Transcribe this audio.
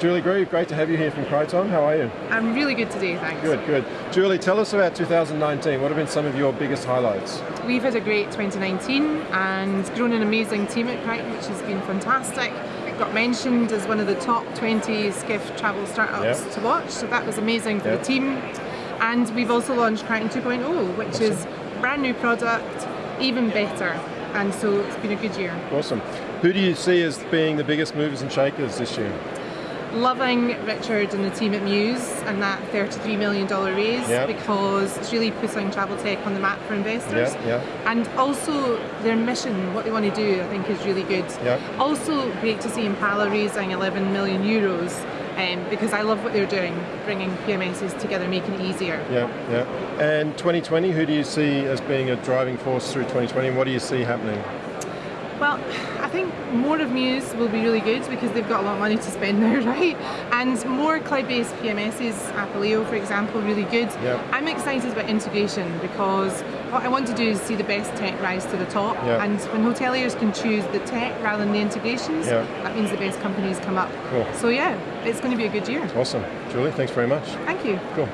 Julie Grieve, great to have you here from Criton. How are you? I'm really good today, thanks. Good, good. Julie, tell us about 2019. What have been some of your biggest highlights? We've had a great 2019 and grown an amazing team at Criton, which has been fantastic. Got mentioned as one of the top 20 Skift travel startups yep. to watch, so that was amazing for yep. the team. And we've also launched Criton 2.0, which awesome. is brand new product, even better. And so it's been a good year. Awesome. Who do you see as being the biggest movers and shakers this year? Loving Richard and the team at Mews and that $33 million raise yep. because it's really putting travel tech on the map for investors. Yep, yep. And also their mission, what they want to do, I think is really good. Also great to see Impala raising 11 million euros um, because I love what they're doing, bringing PMSs together, making it easier. Yeah, yeah. And 2020, who do you see as being a driving force through 2020 and what do you see happening? Well, I think more of Mews will be really good because they've got a lot of money to spend now, right? And more cloud-based PMSs, Apaleo for example, really good. Yep. I'm excited about integration because what I want to do is see the best tech rise to the top yep. and when hoteliers can choose the tech rather than the integrations, yep. that means the best companies come up. Cool. So yeah, it's going to be a good year. Awesome. Julie, thanks very much. Thank you. Cool.